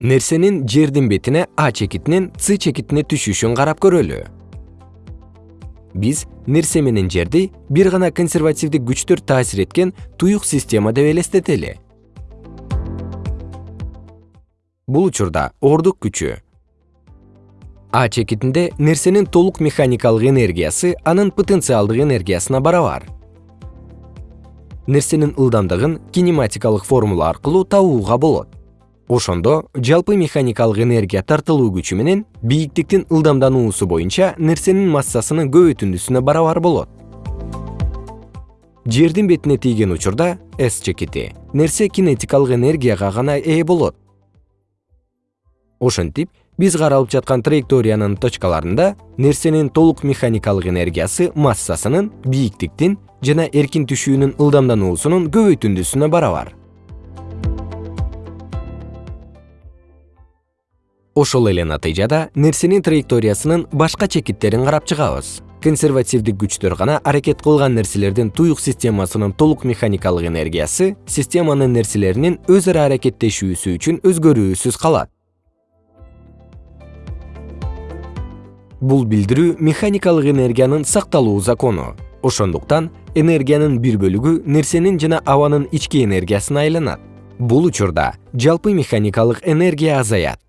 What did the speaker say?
нерсенин жердин бетине а чекитинен с чекитине түшүшүн карап көрөлү. Биз нерсе менен жерди бир гана консервативдик күчтөр таасир эткен туюк система деп элестетели. Бул учурда ордук күчү. А чекитинде нерсенин толук механикалык энергиясы анын потенциалдык энергиясына барабар. Нерсенин ылдамдыгын кинематикалык формула аркылуу табууга болот ошондо жалпы механикалык энергия тартылуу күчү менен бийиктиктин ылдамдануусу боюнча нерсенин массасынын көбөйтүндүсүнө барабар болот. Жердин бетине тийген учурда с чекити нерсе кинетикалык энергияга гана ээ болот. Ошентип биз каралып жаткан траекториянын точкаларында нерсенин толук механикалык энергиясы массасынын бийиктиктин жана эркин түшүүнүн ылдамдануусунун көбөйтүндүсүнө барабар ошол эле натыйжада нерсенин траекториясынын башка чекиттерин карап чыгабыз. Консервативдик күчтөр гана аракет кылган нерселердин туюк системасынын толук механикалык энергиясы системанын нерселеринин өз ара аракеттешүүсү үчүн өзгөрүүсүз калат. Бул билдирүү механикалык энергиянын сакталуу закону. Ошондуктан энергиянын бир бөлүгү нерсенин жана абанын ички энергиясына айланат. Бул учурда жалпы механикалык энергия азаят